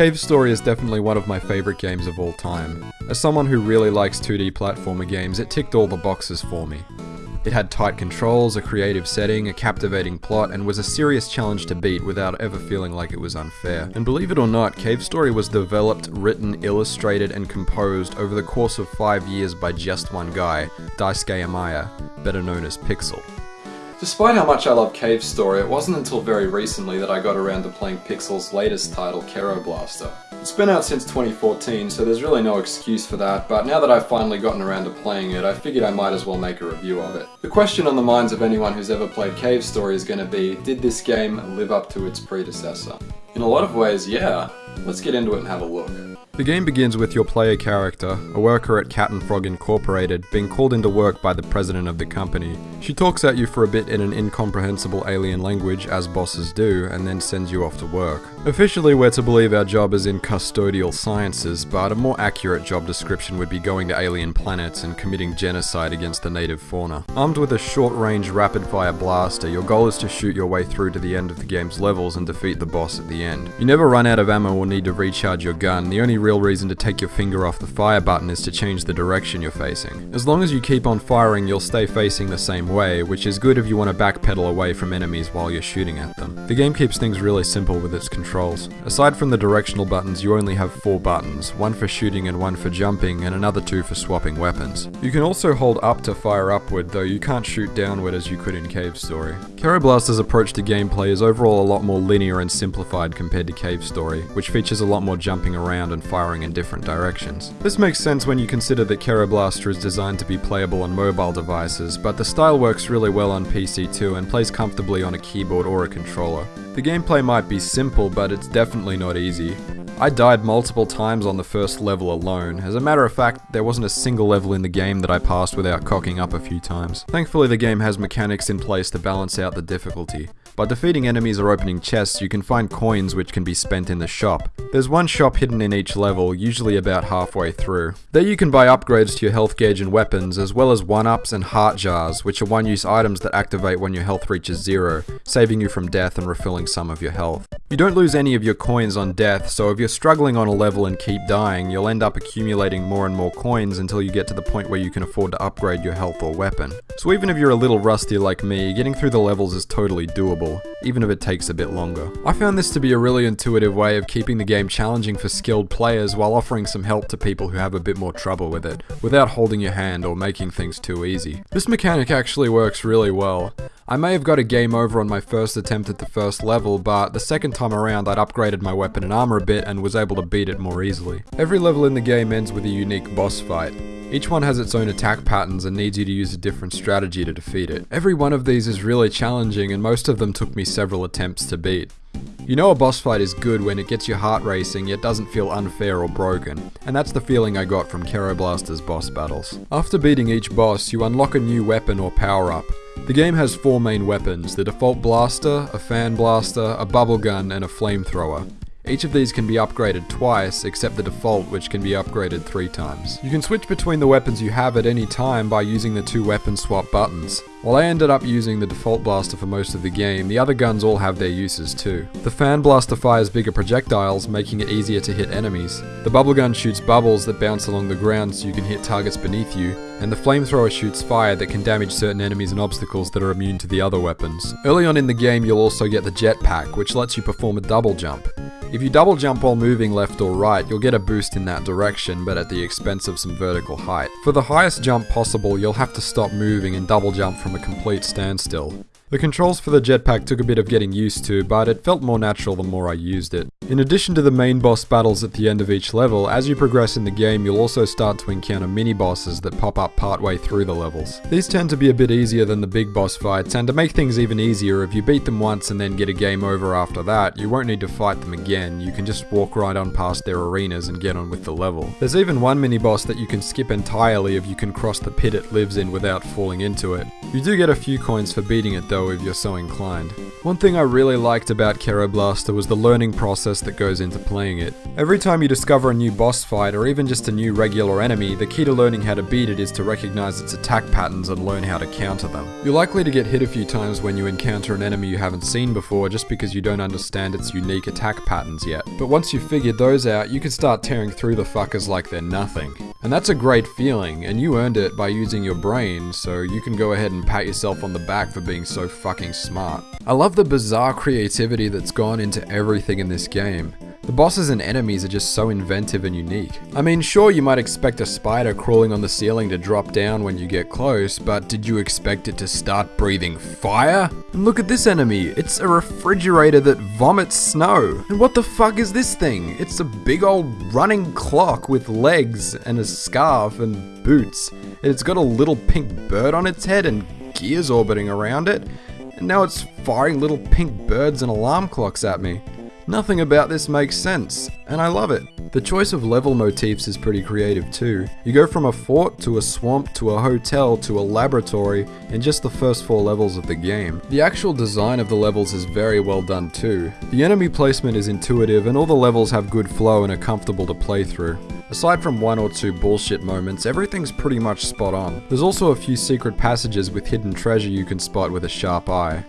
Cave Story is definitely one of my favourite games of all time. As someone who really likes 2D platformer games, it ticked all the boxes for me. It had tight controls, a creative setting, a captivating plot, and was a serious challenge to beat without ever feeling like it was unfair. And believe it or not, Cave Story was developed, written, illustrated, and composed over the course of five years by just one guy, Daisuke Amaya, better known as Pixel. Despite how much I love Cave Story, it wasn't until very recently that I got around to playing Pixel's latest title, Kero Blaster. It's been out since 2014, so there's really no excuse for that, but now that I've finally gotten around to playing it, I figured I might as well make a review of it. The question on the minds of anyone who's ever played Cave Story is going to be, did this game live up to its predecessor? In a lot of ways, yeah. Let's get into it and have a look. The game begins with your player character, a worker at Cat and Frog Incorporated, being called into work by the president of the company. She talks at you for a bit in an incomprehensible alien language, as bosses do, and then sends you off to work. Officially, we're to believe our job is in custodial sciences, but a more accurate job description would be going to alien planets and committing genocide against the native fauna. Armed with a short-range rapid-fire blaster, your goal is to shoot your way through to the end of the game's levels and defeat the boss at the end. You never run out of ammo or need to recharge your gun, the only real reason to take your finger off the fire button is to change the direction you're facing. As long as you keep on firing, you'll stay facing the same way, which is good if you want to backpedal away from enemies while you're shooting at them. The game keeps things really simple with its controls. Aside from the directional buttons, you only have four buttons, one for shooting and one for jumping, and another two for swapping weapons. You can also hold up to fire upward, though you can't shoot downward as you could in Cave Story. Kero Blaster's approach to gameplay is overall a lot more linear and simplified compared to Cave Story, which features a lot more jumping around and firing in different directions. This makes sense when you consider that Kero Blaster is designed to be playable on mobile devices, but the style works really well on PC too and plays comfortably on a keyboard or a controller. The gameplay might be simple, but it's definitely not easy. I died multiple times on the first level alone. As a matter of fact, there wasn't a single level in the game that I passed without cocking up a few times. Thankfully the game has mechanics in place to balance out the difficulty. By defeating enemies or opening chests, you can find coins which can be spent in the shop. There's one shop hidden in each level, usually about halfway through. There you can buy upgrades to your health gauge and weapons, as well as 1-ups and heart jars, which are one-use items that activate when your health reaches zero, saving you from death and refilling some of your health. You don't lose any of your coins on death, so if you're struggling on a level and keep dying, you'll end up accumulating more and more coins until you get to the point where you can afford to upgrade your health or weapon. So even if you're a little rusty like me, getting through the levels is totally doable, even if it takes a bit longer. I found this to be a really intuitive way of keeping the game challenging for skilled players while offering some help to people who have a bit more trouble with it, without holding your hand or making things too easy. This mechanic actually works really well. I may have got a game over on my first attempt at the first level, but the second time around I'd upgraded my weapon and armor a bit and was able to beat it more easily. Every level in the game ends with a unique boss fight. Each one has its own attack patterns and needs you to use a different strategy to defeat it. Every one of these is really challenging and most of them took me several attempts to beat. You know a boss fight is good when it gets your heart racing yet doesn't feel unfair or broken, and that's the feeling I got from Kero Blaster's boss battles. After beating each boss, you unlock a new weapon or power up, the game has four main weapons, the default blaster, a fan blaster, a bubble gun, and a flamethrower. Each of these can be upgraded twice, except the default which can be upgraded three times. You can switch between the weapons you have at any time by using the two weapon swap buttons. While I ended up using the default blaster for most of the game, the other guns all have their uses too. The fan blaster fires bigger projectiles, making it easier to hit enemies. The bubble gun shoots bubbles that bounce along the ground so you can hit targets beneath you, and the flamethrower shoots fire that can damage certain enemies and obstacles that are immune to the other weapons. Early on in the game you'll also get the jetpack, which lets you perform a double jump. If you double jump while moving left or right, you'll get a boost in that direction, but at the expense of some vertical height. For the highest jump possible, you'll have to stop moving and double jump from a complete standstill. The controls for the jetpack took a bit of getting used to, but it felt more natural the more I used it. In addition to the main boss battles at the end of each level, as you progress in the game you'll also start to encounter mini-bosses that pop up partway through the levels. These tend to be a bit easier than the big boss fights, and to make things even easier, if you beat them once and then get a game over after that, you won't need to fight them again, you can just walk right on past their arenas and get on with the level. There's even one mini-boss that you can skip entirely if you can cross the pit it lives in without falling into it. You do get a few coins for beating it though if you're so inclined. One thing I really liked about Kero Blaster was the learning process that goes into playing it. Every time you discover a new boss fight or even just a new regular enemy, the key to learning how to beat it is to recognize its attack patterns and learn how to counter them. You're likely to get hit a few times when you encounter an enemy you haven't seen before just because you don't understand its unique attack patterns yet. But once you've figured those out, you can start tearing through the fuckers like they're nothing. And that's a great feeling, and you earned it by using your brain, so you can go ahead and pat yourself on the back for being so fucking smart. I love the bizarre creativity that's gone into everything in this game. The bosses and enemies are just so inventive and unique. I mean, sure, you might expect a spider crawling on the ceiling to drop down when you get close, but did you expect it to start breathing fire? And look at this enemy, it's a refrigerator that vomits snow. And what the fuck is this thing? It's a big old running clock with legs and a scarf and boots. And it's got a little pink bird on its head and gears orbiting around it. And now it's firing little pink birds and alarm clocks at me. Nothing about this makes sense, and I love it. The choice of level motifs is pretty creative too. You go from a fort to a swamp to a hotel to a laboratory in just the first four levels of the game. The actual design of the levels is very well done too. The enemy placement is intuitive and all the levels have good flow and are comfortable to play through. Aside from one or two bullshit moments, everything's pretty much spot on. There's also a few secret passages with hidden treasure you can spot with a sharp eye.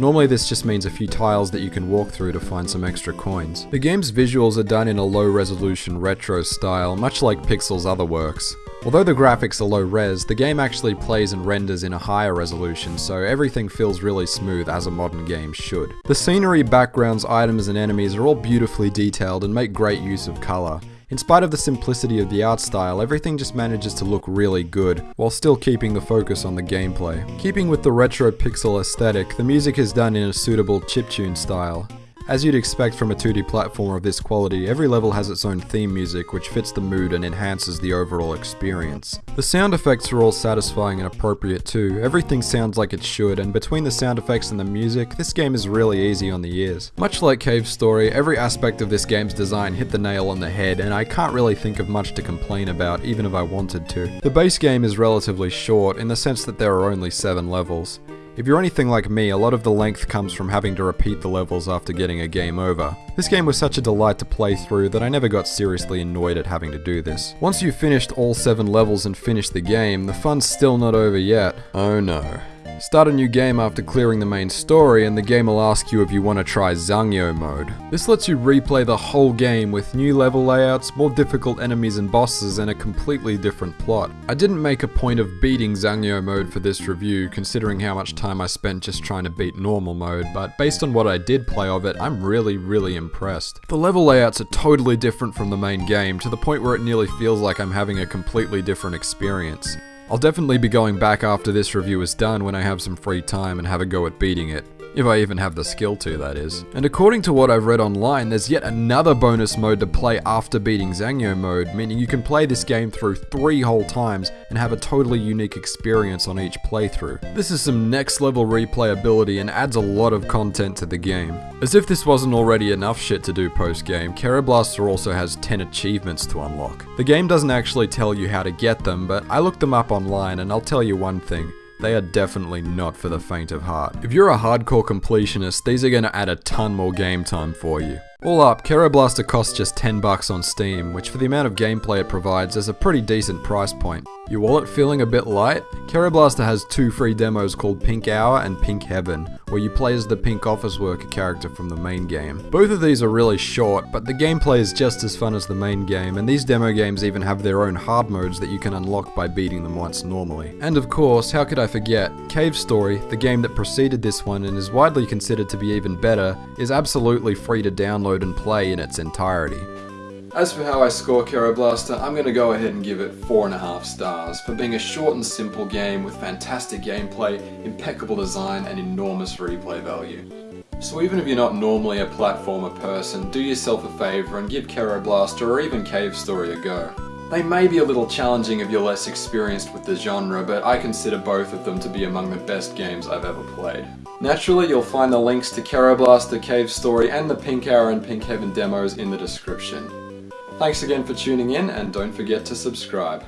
Normally this just means a few tiles that you can walk through to find some extra coins. The game's visuals are done in a low resolution retro style, much like Pixel's other works. Although the graphics are low res, the game actually plays and renders in a higher resolution, so everything feels really smooth as a modern game should. The scenery, backgrounds, items and enemies are all beautifully detailed and make great use of colour. In spite of the simplicity of the art style, everything just manages to look really good, while still keeping the focus on the gameplay. Keeping with the retro pixel aesthetic, the music is done in a suitable chiptune style. As you'd expect from a 2D platformer of this quality, every level has its own theme music which fits the mood and enhances the overall experience. The sound effects are all satisfying and appropriate too, everything sounds like it should, and between the sound effects and the music, this game is really easy on the ears. Much like Cave Story, every aspect of this game's design hit the nail on the head, and I can't really think of much to complain about, even if I wanted to. The base game is relatively short, in the sense that there are only 7 levels. If you're anything like me, a lot of the length comes from having to repeat the levels after getting a game over. This game was such a delight to play through that I never got seriously annoyed at having to do this. Once you've finished all 7 levels and finished the game, the fun's still not over yet. Oh no. Start a new game after clearing the main story and the game will ask you if you want to try Zangyo mode. This lets you replay the whole game with new level layouts, more difficult enemies and bosses and a completely different plot. I didn't make a point of beating Zangyo mode for this review considering how much time I spent just trying to beat normal mode, but based on what I did play of it, I'm really really impressed. The level layouts are totally different from the main game to the point where it nearly feels like I'm having a completely different experience. I'll definitely be going back after this review is done when I have some free time and have a go at beating it. If I even have the skill to, that is. And according to what I've read online, there's yet another bonus mode to play after beating Zangyo mode, meaning you can play this game through three whole times and have a totally unique experience on each playthrough. This is some next level replayability and adds a lot of content to the game. As if this wasn't already enough shit to do post game, Blaster also has 10 achievements to unlock. The game doesn't actually tell you how to get them, but I looked them up online and I'll tell you one thing. They are definitely not for the faint of heart. If you're a hardcore completionist, these are going to add a ton more game time for you. All up, Kero Blaster costs just 10 bucks on Steam, which for the amount of gameplay it provides is a pretty decent price point. Your wallet feeling a bit light? Kero Blaster has two free demos called Pink Hour and Pink Heaven, where you play as the Pink Office Worker character from the main game. Both of these are really short, but the gameplay is just as fun as the main game, and these demo games even have their own hard modes that you can unlock by beating them once normally. And of course, how could I forget, Cave Story, the game that preceded this one and is widely considered to be even better, is absolutely free to download and play in its entirety. As for how I score Kero Blaster, I'm going to go ahead and give it 4.5 stars for being a short and simple game with fantastic gameplay, impeccable design and enormous replay value. So even if you're not normally a platformer person, do yourself a favour and give Kero Blaster or even Cave Story a go. They may be a little challenging if you're less experienced with the genre, but I consider both of them to be among the best games I've ever played. Naturally, you'll find the links to Kero Blaster, Cave Story, and the Pink Hour and Pink Heaven demos in the description. Thanks again for tuning in and don't forget to subscribe.